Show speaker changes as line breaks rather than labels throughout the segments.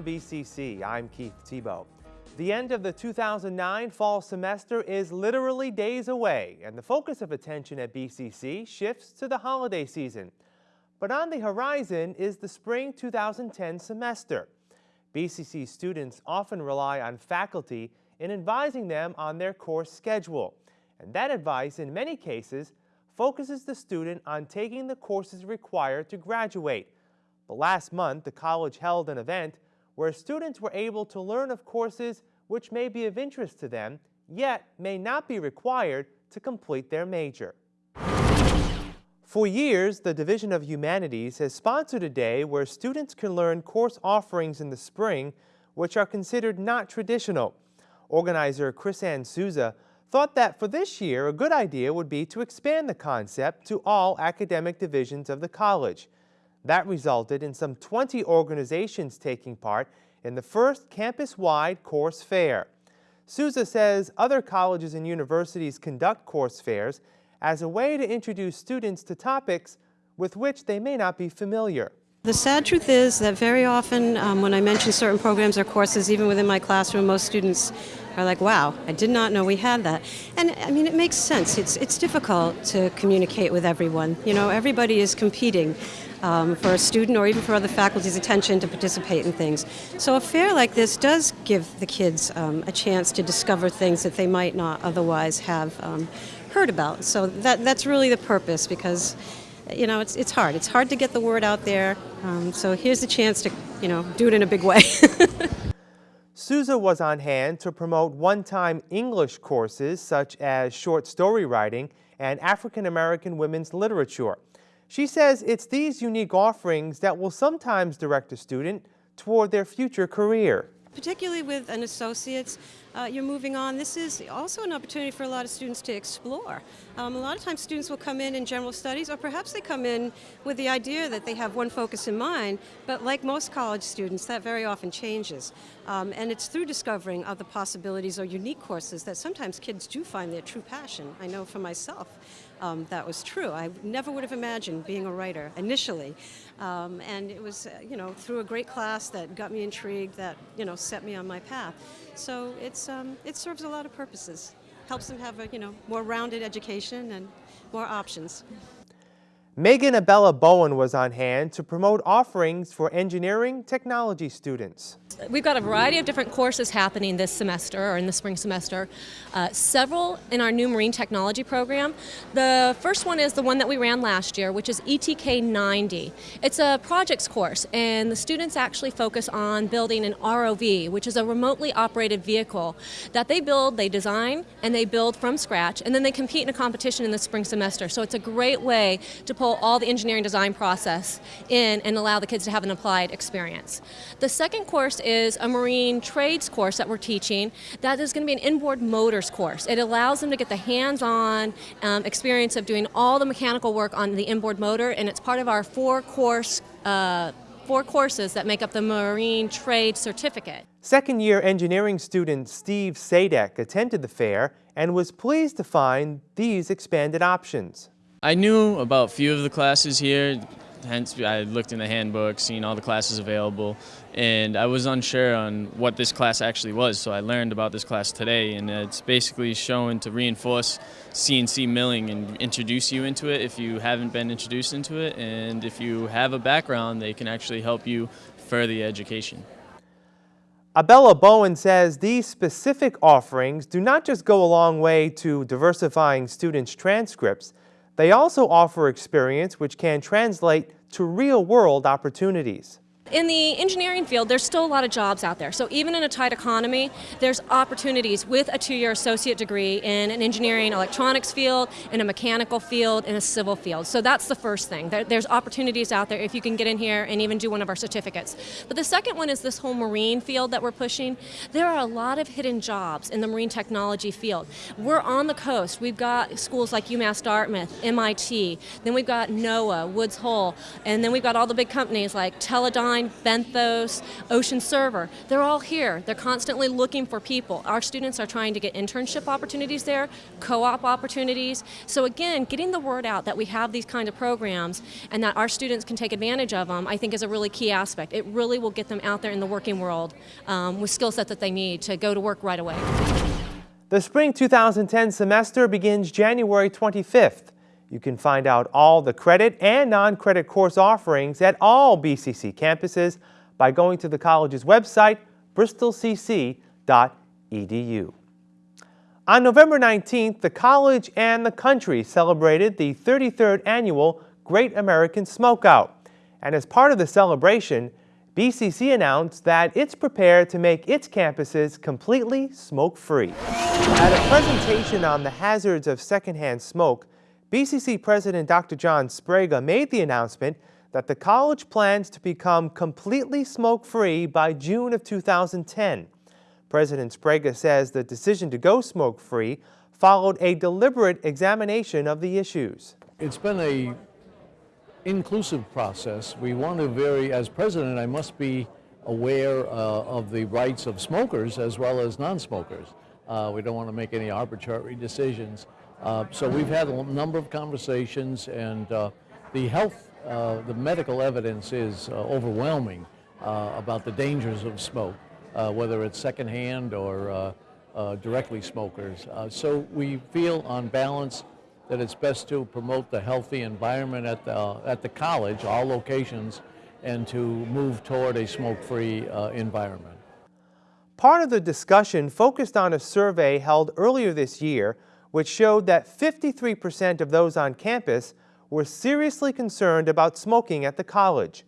Downtown BCC, I'm Keith Tebow. The end of the 2009 fall semester is literally days away, and the focus of attention at BCC shifts to the holiday season. But on the horizon is the spring 2010 semester. BCC students often rely on faculty in advising them on their course schedule, and that advice in many cases focuses the student on taking the courses required to graduate. But last month, the college held an event where students were able to learn of courses which may be of interest to them, yet may not be required to complete their major. For years, the Division of Humanities has sponsored a day where students can learn course offerings in the spring which are considered not traditional. Organizer Chris-Ann Souza thought that for this year, a good idea would be to expand the concept to all academic divisions of the college. That resulted in some 20 organizations taking part in the first campus-wide course fair. Souza says other colleges and universities conduct course fairs as a way to introduce students to topics with which they may not be familiar.
The sad truth is that very often um, when I mention certain programs or courses, even within my classroom, most students are like, wow, I did not know we had that. And I mean, it makes sense. It's, it's difficult to communicate with everyone. You know, everybody is competing um, for a student or even for other faculty's attention to participate in things. So a fair like this does give the kids um, a chance to discover things that they might not otherwise have um, heard about. So that, that's really the purpose because you know, it's, it's hard. It's hard to get the word out there. Um, so here's the chance to, you know, do it in a big way.
Souza was on hand to promote one-time English courses such as short story writing and African American women's literature. She says it's these unique offerings that will sometimes direct a student toward their future career.
Particularly with an associate's, uh, you're moving on. This is also an opportunity for a lot of students to explore. Um, a lot of times students will come in in general studies or perhaps they come in with the idea that they have one focus in mind, but like most college students, that very often changes. Um, and it's through discovering other possibilities or unique courses that sometimes kids do find their true passion. I know for myself um, that was true. I never would have imagined being a writer initially. Um, and it was, uh, you know, through a great class that got me intrigued, that, you know, set me on my path. So it's, um, it serves a lot of purposes. Helps them have a, you know, more rounded education and more options.
Megan Abella Bowen was on hand to promote offerings for engineering technology students.
We've got a variety of different courses happening this semester or in the spring semester. Uh, several in our new marine technology program. The first one is the one that we ran last year, which is ETK 90. It's a projects course and the students actually focus on building an ROV, which is a remotely operated vehicle that they build, they design, and they build from scratch, and then they compete in a competition in the spring semester. So it's a great way to pull all the engineering design process in and allow the kids to have an applied experience. The second course is a marine trades course that we're teaching that is going to be an inboard motors course. It allows them to get the hands-on um, experience of doing all the mechanical work on the inboard motor and it's part of our four course uh, four courses that make up the Marine Trade Certificate.
Second year engineering student Steve Sadek attended the fair and was pleased to find these expanded options.
I knew about few of the classes here, hence I looked in the handbook, seen all the classes available, and I was unsure on what this class actually was, so I learned about this class today, and it's basically shown to reinforce CNC milling and introduce you into it if you haven't been introduced into it, and if you have a background, they can actually help you further education.
Abella Bowen says these specific offerings do not just go a long way to diversifying students' transcripts, they also offer experience which can translate to real-world opportunities.
In the engineering field, there's still a lot of jobs out there. So even in a tight economy, there's opportunities with a two-year associate degree in an engineering electronics field, in a mechanical field, in a civil field. So that's the first thing. There's opportunities out there if you can get in here and even do one of our certificates. But the second one is this whole marine field that we're pushing. There are a lot of hidden jobs in the marine technology field. We're on the coast. We've got schools like UMass Dartmouth, MIT, then we've got NOAA, Woods Hole, and then we've got all the big companies like Teledyne Benthos, Ocean Server. They're all here. They're constantly looking for people. Our students are trying to get internship opportunities there, co-op opportunities. So again, getting the word out that we have these kind of programs and that our students can take advantage of them, I think is a really key aspect. It really will get them out there in the working world um, with skill sets that they need to go to work right away.
The spring 2010 semester begins January 25th. You can find out all the credit and non-credit course offerings at all BCC campuses by going to the college's website, bristolcc.edu. On November 19th, the college and the country celebrated the 33rd annual Great American Smokeout. And as part of the celebration, BCC announced that it's prepared to make its campuses completely smoke-free. At a presentation on the hazards of secondhand smoke, BCC President Dr. John Sbrega made the announcement that the college plans to become completely smoke-free by June of 2010. President Sbrega says the decision to go smoke-free followed a deliberate examination of the issues.
It's been a inclusive process. We want to very, as president, I must be aware uh, of the rights of smokers as well as non-smokers. Uh, we don't want to make any arbitrary decisions. Uh, so we've had a number of conversations and uh, the health, uh, the medical evidence is overwhelming about the dangers of smoke, whether it's secondhand or directly smokers. so we feel on balance that it's best to promote the healthy environment at the, at the college, all locations, and to move toward a smoke-free uh, environment.
Part of the discussion focused on a survey held earlier this year which showed that 53% of those on campus were seriously concerned about smoking at the college.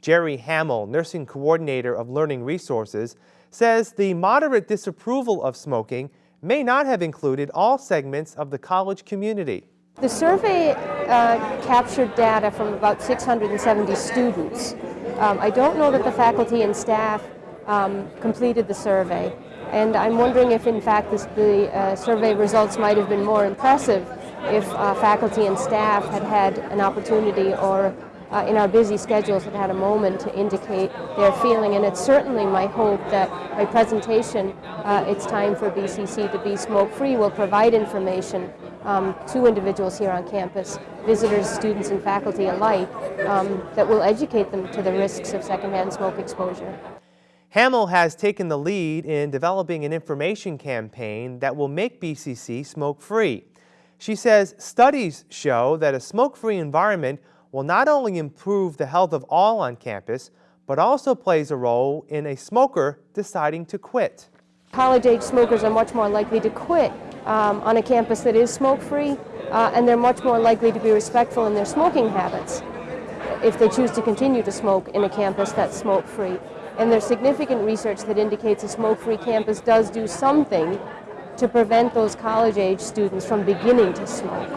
Jerry Hamill, nursing coordinator of Learning Resources, says the moderate disapproval of smoking may not have included all segments of the college community.
The survey uh, captured data from about 670 students. Um, I don't know that the faculty and staff um, completed the survey, and I'm wondering if in fact this, the uh, survey results might have been more impressive if uh, faculty and staff had had an opportunity or uh, in our busy schedules had had a moment to indicate their feeling. And it's certainly my hope that my presentation, uh, It's Time for BCC to Be Smoke-Free, will provide information um, to individuals here on campus, visitors, students, and faculty alike, um, that will educate them to the risks of secondhand smoke exposure.
Hamill has taken the lead in developing an information campaign that will make BCC smoke-free. She says studies show that a smoke-free environment will not only improve the health of all on campus, but also plays a role in a smoker deciding to quit.
College-age smokers are much more likely to quit um, on a campus that is smoke-free, uh, and they're much more likely to be respectful in their smoking habits if they choose to continue to smoke in a campus that's smoke-free. And there's significant research that indicates a smoke-free campus does do something to prevent those college-age students from beginning to smoke.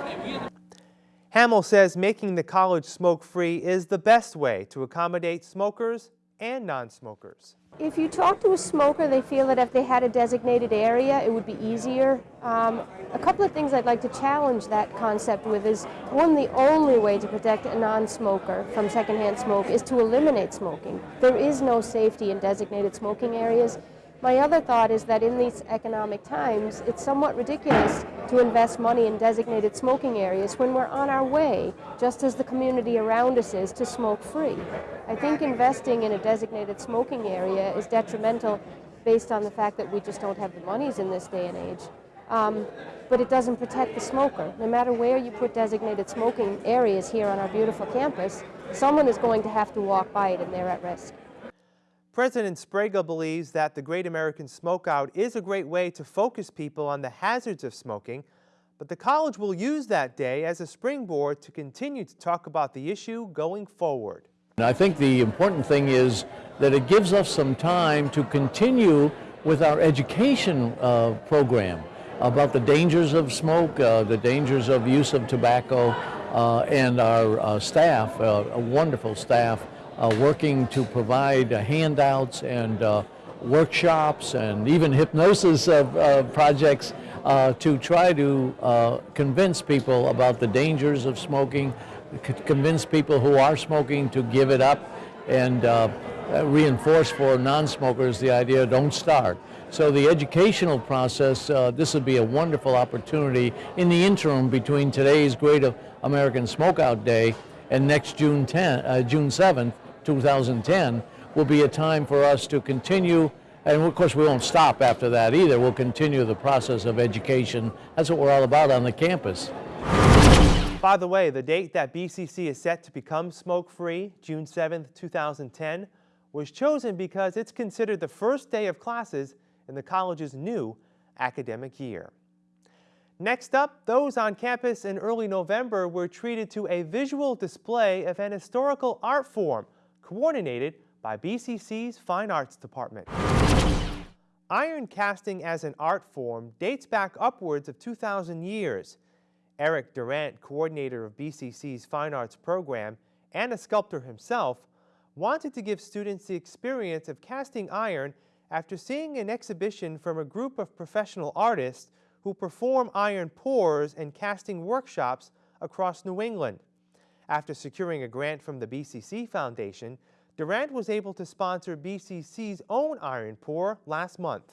Hamill says making the college smoke-free is the best way to accommodate smokers and non-smokers.
If you talk to a smoker, they feel that if they had a designated area, it would be easier. Um, a couple of things I'd like to challenge that concept with is, one, the only way to protect a non-smoker from secondhand smoke is to eliminate smoking. There is no safety in designated smoking areas. My other thought is that in these economic times, it's somewhat ridiculous to invest money in designated smoking areas when we're on our way, just as the community around us is, to smoke free. I think investing in a designated smoking area is detrimental based on the fact that we just don't have the monies in this day and age. Um, but it doesn't protect the smoker. No matter where you put designated smoking areas here on our beautiful campus, someone is going to have to walk by it and they're at risk.
President Sbrega believes that the Great American Smokeout is a great way to focus people on the hazards of smoking, but the college will use that day as a springboard to continue to talk about the issue going forward.
And I think the important thing is that it gives us some time to continue with our education uh, program about the dangers of smoke, uh, the dangers of use of tobacco, uh, and our uh, staff, uh, a wonderful staff, working to provide uh, handouts and uh, workshops and even hypnosis of projects to try to convince people about the dangers of smoking, convince people who are smoking to give it up, and uh, reinforce for non-smokers the idea don't start. So the educational process, uh, this would be a wonderful opportunity in the interim between today's Great American Smokeout Day and next June 10, uh, June 7th, 2010, will be a time for us to continue, and of course we won't stop after that either. We'll continue the process of education. That's what we're all about on the campus.
By the way, the date that BCC is set to become smoke-free, June 7th, 2010, was chosen because it's considered the first day of classes in the college's new academic year. Next up, those on campus in early November were treated to a visual display of an historical art form coordinated by BCC's Fine Arts Department. Iron casting as an art form dates back upwards of 2,000 years. Eric Durant, coordinator of BCC's Fine Arts program and a sculptor himself, wanted to give students the experience of casting iron after seeing an exhibition from a group of professional artists who perform iron pours and casting workshops across New England. After securing a grant from the BCC Foundation, Durant was able to sponsor BCC's own iron pour last month.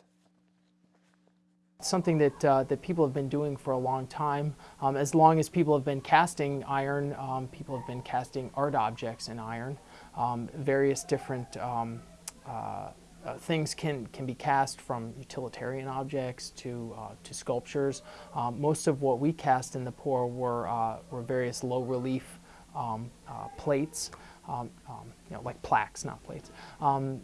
Something that, uh, that people have been doing for a long time. Um, as long as people have been casting iron, um, people have been casting art objects in iron. Um, various different um, uh, uh, things can, can be cast from utilitarian objects to, uh, to sculptures. Um, most of what we cast in the pour were, uh, were various low relief um, uh, plates, um, um, you know, like plaques, not plates. Um,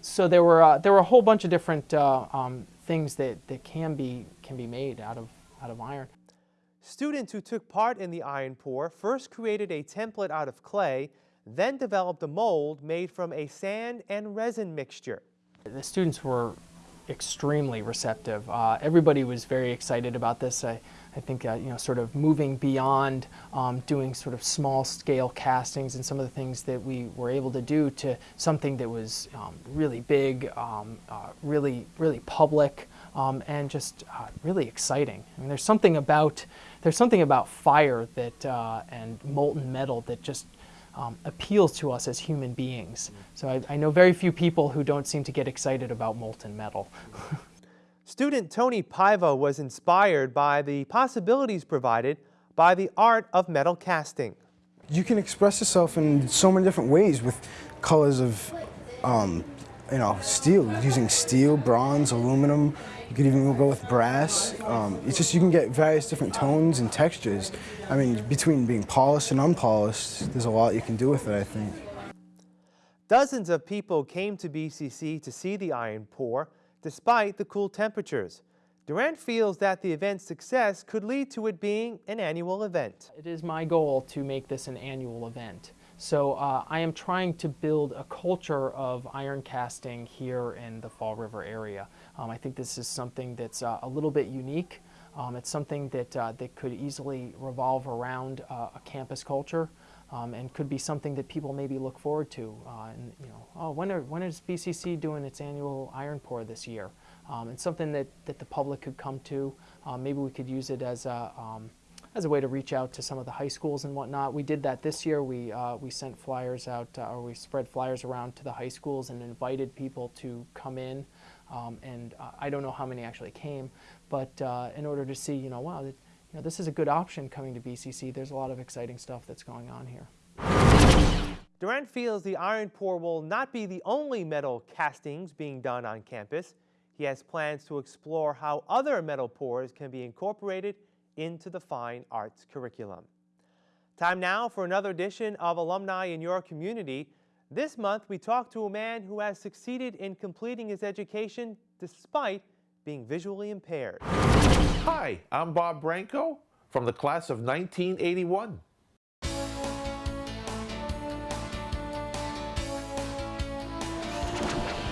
so there were, uh, there were a whole bunch of different um, things that, that can, be, can be made out of, out of iron.
Students who took part in the iron pour first created a template out of clay, then developed a mold made from a sand and resin mixture.
The students were extremely receptive. Uh, everybody was very excited about this. I, I think uh, you know, sort of moving beyond um, doing sort of small scale castings and some of the things that we were able to do to something that was um, really big, um, uh, really, really public, um, and just uh, really exciting. I mean, there's something about there's something about fire that uh, and molten metal that just um, appeals to us as human beings. So I, I, know very few people who don't seem to get excited about molten metal.
Student Tony Paiva was inspired by the possibilities provided by the art of metal casting.
You can express yourself in so many different ways with colors of um, you know, steel, using steel, bronze, aluminum. You could even go with brass. Um, it's just you can get various different tones and textures. I mean, between being polished and unpolished, there's a lot you can do with it, I think.
Dozens of people came to BCC to see the iron pour, despite the cool temperatures. Durant feels that the event's success could lead to it being an annual event.
It is my goal to make this an annual event. So uh, I am trying to build a culture of iron casting here in the Fall River area. Um, I think this is something that's uh, a little bit unique. Um, it's something that, uh, that could easily revolve around uh, a campus culture um, and could be something that people maybe look forward to. Uh, and, you know, oh, when, are, when is BCC doing its annual iron pour this year? Um, and something that, that the public could come to. Um, maybe we could use it as a um, as a way to reach out to some of the high schools and whatnot. We did that this year. We, uh, we sent flyers out, uh, or we spread flyers around to the high schools and invited people to come in. Um, and uh, I don't know how many actually came, but uh, in order to see, you know, wow, you know, this is a good option coming to BCC. There's a lot of exciting stuff that's going on here.
Durant feels the iron pour will not be the only metal castings being done on campus. He has plans to explore how other metal pours can be incorporated into the fine arts curriculum. Time now for another edition of Alumni in Your Community. This month, we talk to a man who has succeeded in completing his education despite being visually impaired.
Hi, I'm Bob Branco from the class of 1981.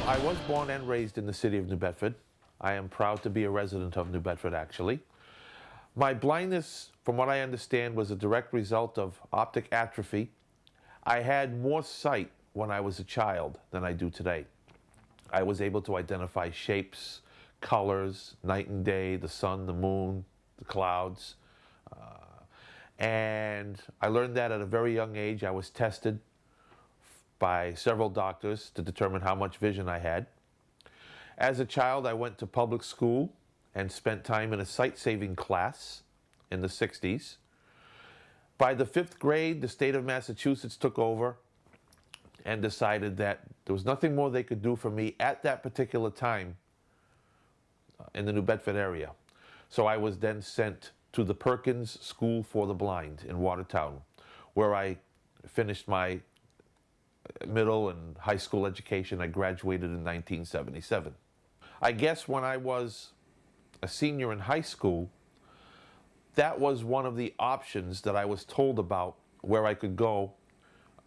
I was born and raised in the city of New Bedford. I am proud to be a resident of New Bedford, actually. My blindness, from what I understand, was a direct result of optic atrophy. I had more sight when I was a child than I do today. I was able to identify shapes, colors, night and day, the sun, the moon, the clouds. Uh, and I learned that at a very young age. I was tested by several doctors to determine how much vision I had. As a child, I went to public school and spent time in a sight saving class in the 60s. By the fifth grade, the state of Massachusetts took over and decided that there was nothing more they could do for me at that particular time in the New Bedford area. So I was then sent to the Perkins School for the Blind in Watertown, where I finished my uh, middle and high school education. I graduated in 1977. I guess when I was a senior in high school, that was one of the options that I was told about where I could go,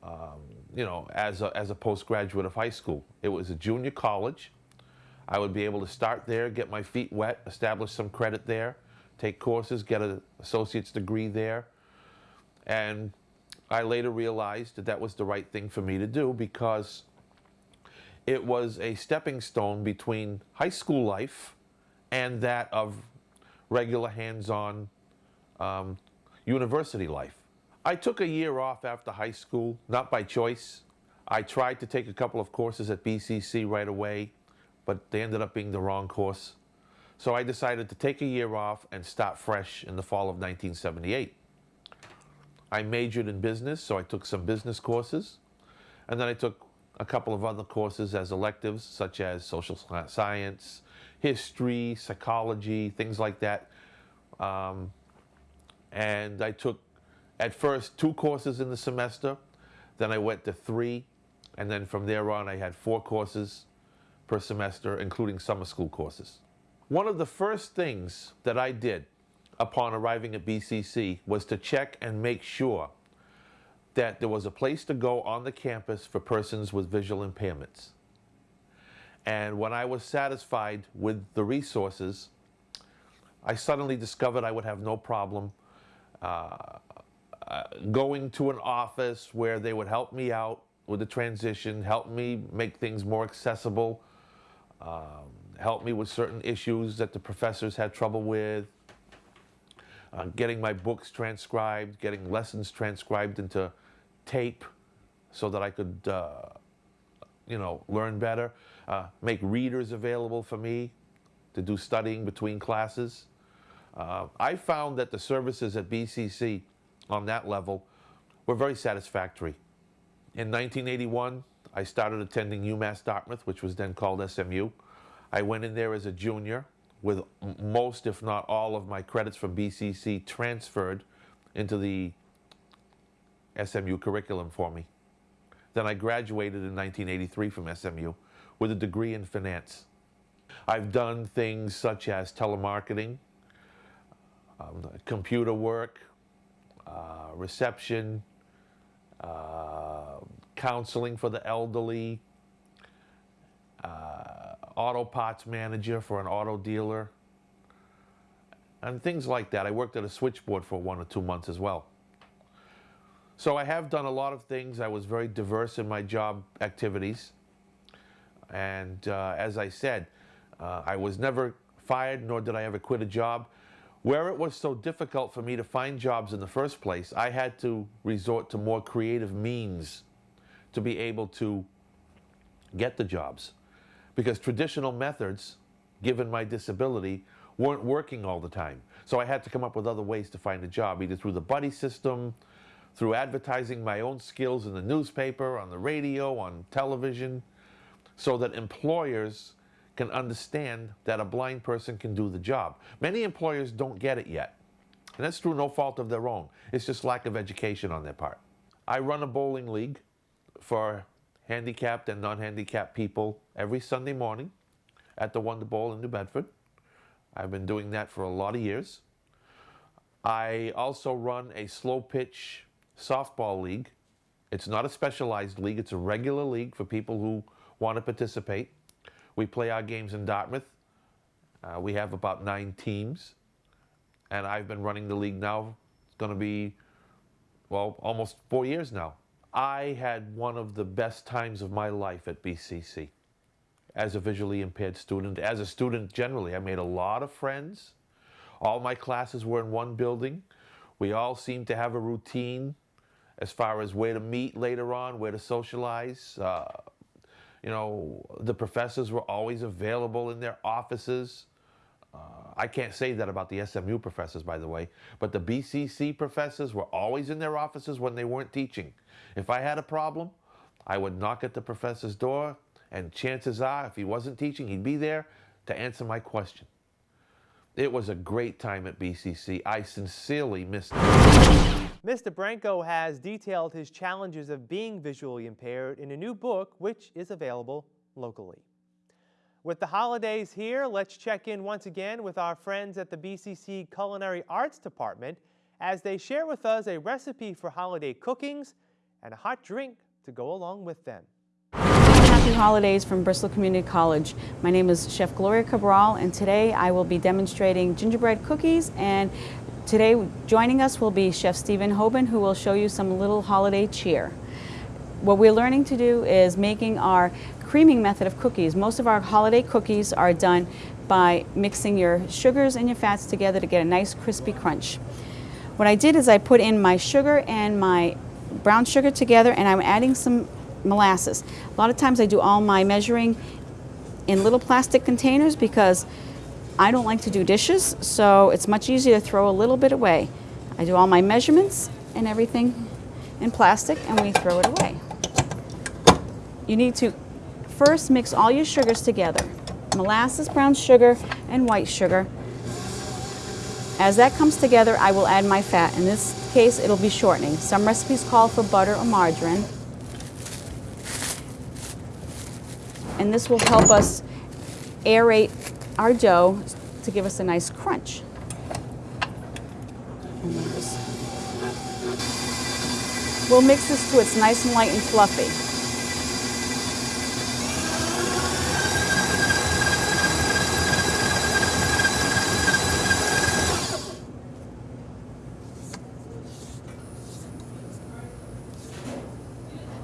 um, you know, as a, as a postgraduate of high school. It was a junior college. I would be able to start there, get my feet wet, establish some credit there, take courses, get an associate's degree there. And I later realized that that was the right thing for me to do because it was a stepping stone between high school life and that of regular hands-on um, university life. I took a year off after high school, not by choice. I tried to take a couple of courses at BCC right away, but they ended up being the wrong course. So I decided to take a year off and start fresh in the fall of 1978. I majored in business, so I took some business courses. And then I took a couple of other courses as electives, such as social science, history, psychology, things like that. Um, and I took, at first, two courses in the semester. Then I went to three. And then from there on, I had four courses per semester, including summer school courses. One of the first things that I did upon arriving at BCC was to check and make sure that there was a place to go on the campus for persons with visual impairments. And when I was satisfied with the resources, I suddenly discovered I would have no problem uh, uh, going to an office where they would help me out with the transition, help me make things more accessible, um, help me with certain issues that the professors had trouble with, uh, getting my books transcribed, getting lessons transcribed into tape so that I could, uh, you know, learn better, uh, make readers available for me to do studying between classes. Uh, I found that the services at BCC on that level were very satisfactory. In 1981, I started attending UMass Dartmouth, which was then called SMU. I went in there as a junior with most, if not all, of my credits from BCC transferred into the SMU curriculum for me. Then I graduated in 1983 from SMU with a degree in finance. I've done things such as telemarketing, um, computer work, uh, reception, uh, counseling for the elderly, uh, auto parts manager for an auto dealer, and things like that. I worked at a switchboard for one or two months as well. So I have done a lot of things. I was very diverse in my job activities. And uh, as I said, uh, I was never fired, nor did I ever quit a job. Where it was so difficult for me to find jobs in the first place, I had to resort to more creative means to be able to get the jobs because traditional methods, given my disability, weren't working all the time. So I had to come up with other ways to find a job, either through the buddy system, through advertising my own skills in the newspaper, on the radio, on television, so that employers can understand that a blind person can do the job. Many employers don't get it yet. And that's through no fault of their own. It's just lack of education on their part. I run a bowling league for handicapped and non-handicapped people every Sunday morning at the Wonder Bowl in New Bedford. I've been doing that for a lot of years. I also run a slow pitch softball league. It's not a specialized league, it's a regular league for people who want to participate. We play our games in Dartmouth. Uh, we have about nine teams. And I've been running the league now. It's going to be, well, almost four years now. I had one of the best times of my life at BCC as a visually impaired student. As a student generally, I made a lot of friends. All my classes were in one building. We all seemed to have a routine as far as where to meet later on, where to socialize. Uh, you know, the professors were always available in their offices. Uh, I can't say that about the SMU professors, by the way, but the BCC professors were always in their offices when they weren't teaching. If I had a problem, I would knock at the professor's door, and chances are, if he wasn't teaching, he'd be there to answer my question. It was a great time at BCC. I sincerely missed it.
Mr. Branco has detailed his challenges of being visually impaired in a new book, which is available locally. With the holidays here, let's check in once again with our friends at the BCC Culinary Arts Department as they share with us a recipe for holiday cookings and a hot drink to go along with them.
Happy holidays from Bristol Community College. My name is Chef Gloria Cabral and today I will be demonstrating gingerbread cookies and today joining us will be Chef Stephen Hoban who will show you some little holiday cheer. What we're learning to do is making our creaming method of cookies. Most of our holiday cookies are done by mixing your sugars and your fats together to get a nice crispy crunch. What I did is I put in my sugar and my brown sugar together and I'm adding some molasses. A lot of times I do all my measuring in little plastic containers because I don't like to do dishes, so it's much easier to throw a little bit away. I do all my measurements and everything in plastic and we throw it away. You need to first mix all your sugars together. Molasses, brown sugar, and white sugar. As that comes together, I will add my fat. In this case, it'll be shortening. Some recipes call for butter or margarine. And this will help us aerate our dough to give us a nice crunch. We'll mix this till it's nice and light and fluffy.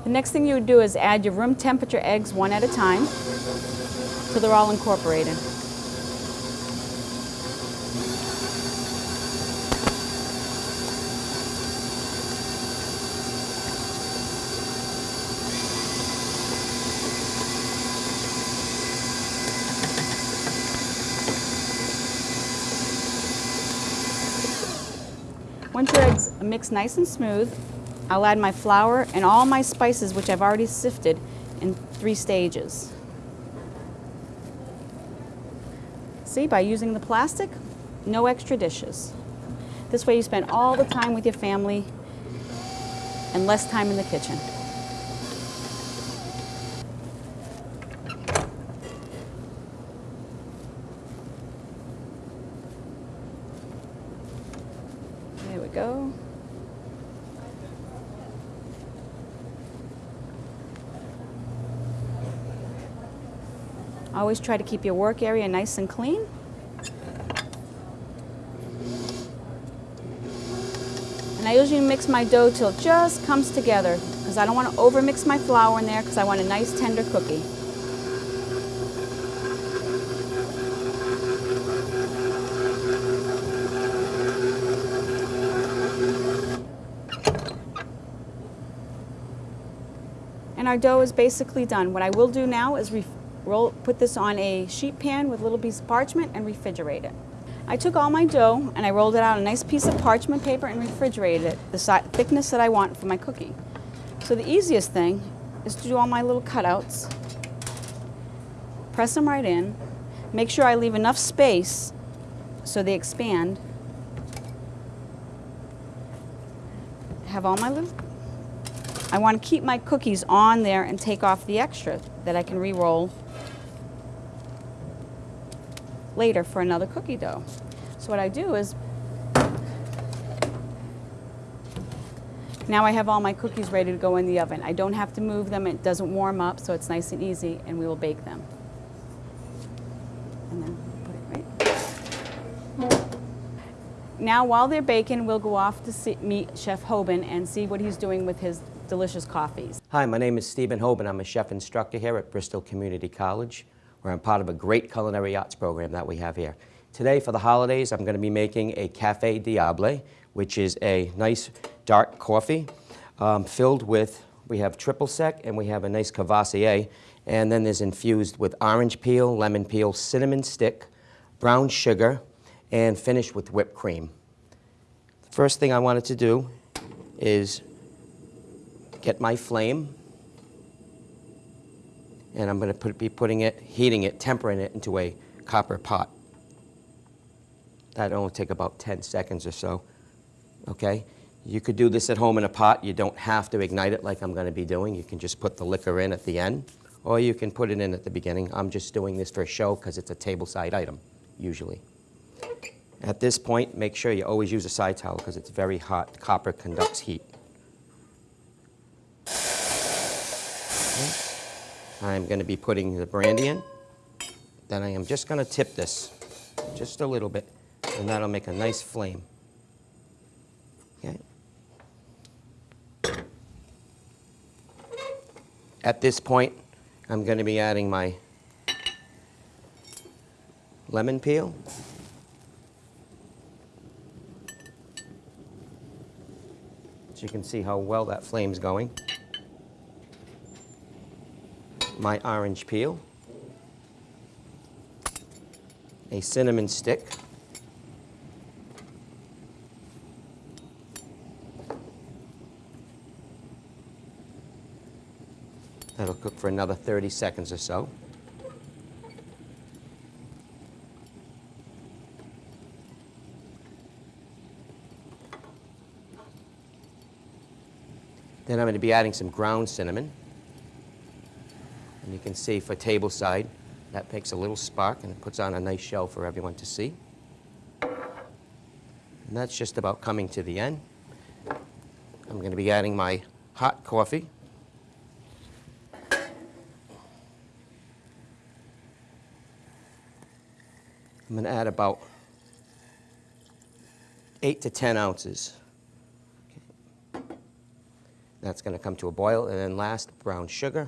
The next thing you would do is add your room temperature eggs one at a time so they're all incorporated. Once your eggs mix nice and smooth, I'll add my flour and all my spices, which I've already sifted in three stages. See, by using the plastic, no extra dishes. This way you spend all the time with your family and less time in the kitchen. There we go. Always try to keep your work area nice and clean. And I usually mix my dough till it just comes together because I don't want to overmix my flour in there because I want a nice tender cookie. And our dough is basically done. What I will do now is roll, put this on a sheet pan with a little piece of parchment and refrigerate it. I took all my dough and I rolled it out on a nice piece of parchment paper and refrigerated it the thickness that I want for my cookie. So the easiest thing is to do all my little cutouts, press them right in, make sure I leave enough space so they expand, have all my little, I want to keep my cookies on there and take off the extra that I can re-roll later for another cookie dough. So what I do is, now I have all my cookies ready to go in the oven. I don't have to move them, it doesn't warm up, so it's nice and easy, and we will bake them. And then put it right. Now while they're baking, we'll go off to see, meet Chef Hoban and see what he's doing with his delicious coffees.
Hi, my name is Stephen Hoban. I'm a chef instructor here at Bristol Community College where I'm part of a great culinary arts program that we have here. Today for the holidays, I'm going to be making a Cafe Diable, which is a nice dark coffee. um, filled with, we have triple sec and we have a nice Courvoisier. And then there's infused with orange peel, lemon peel, cinnamon stick, brown sugar, and finished with whipped cream. The first thing I wanted to do is get my flame, and I'm going to put, be putting it, heating it, tempering it into a copper pot. That'll only take about 10 seconds or so, okay? You could do this at home in a pot. You don't have to ignite it like I'm going to be doing. You can just put the liquor in at the end, or you can put it in at the beginning. I'm just doing this for a show because it's a tableside item, usually. At this point, make sure you always use a side towel because it's very hot. Copper conducts heat. I'm going to be putting the brandy in. Then I am just going to tip this just a little bit, and that'll make a nice flame. Okay. At this point, I'm going to be adding my lemon peel. So you can see how well that flame's going. My orange peel. A cinnamon stick. That'll cook for another 30 seconds or so. Then I'm going to be adding some ground cinnamon. And you can see for table side, that makes a little spark and it puts on a nice show for everyone to see. And that's just about coming to the end. I'm going to be adding my hot coffee. I'm going to add about 8 to 10 ounces. That's going to come to a boil. And then last, brown sugar.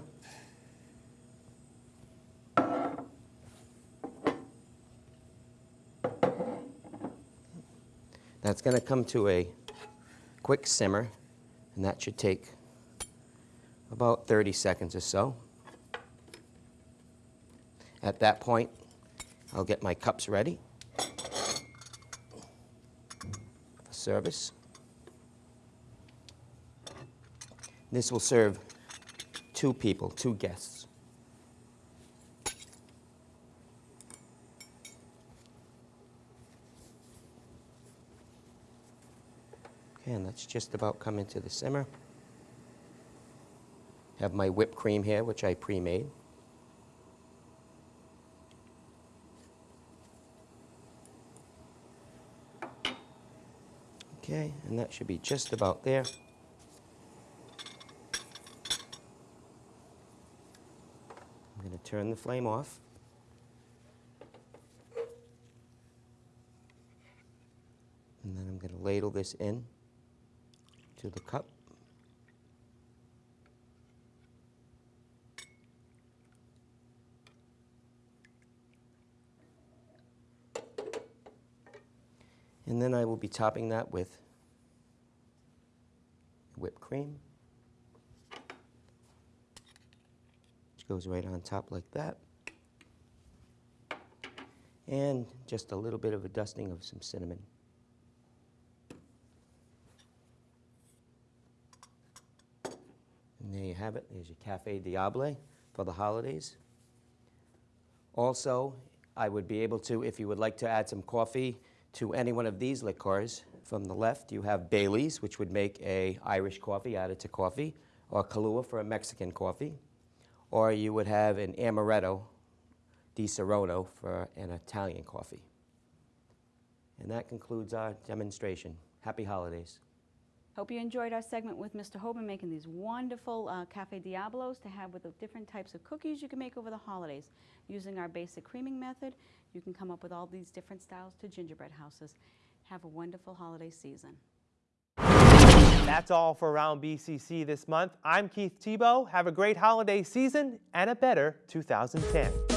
That's going to come to a quick simmer, and that should take about 30 seconds or so. At that point, I'll get my cups ready for service. This will serve two people, two guests. Okay, and that's just about coming to the simmer. Have my whipped cream here, which I pre-made. Okay, and that should be just about there. I'm going to turn the flame off. And then I'm going to ladle this in to the cup. And then I will be topping that with whipped cream. Which goes right on top like that. And just a little bit of a dusting of some cinnamon. And there you have it. There's your Cafe Diable for the holidays. Also, I would be able to, if you would like to add some coffee to any one of these liqueurs, from the left you have Bailey's, which would make a Irish coffee added to coffee, or Kahlua for a Mexican coffee, or you would have an Amaretto di Saronno for an Italian coffee. And that concludes our demonstration. Happy holidays.
Hope you enjoyed our segment with Mr. Hoban making these wonderful uh, Cafe Diablos to have with the different types of cookies you can make over the holidays. Using our basic creaming method, you can come up with all these different styles to gingerbread houses. Have a wonderful holiday season.
That's all for Around BCC this month. I'm Keith Tebow. Have a great holiday season and a better 2010.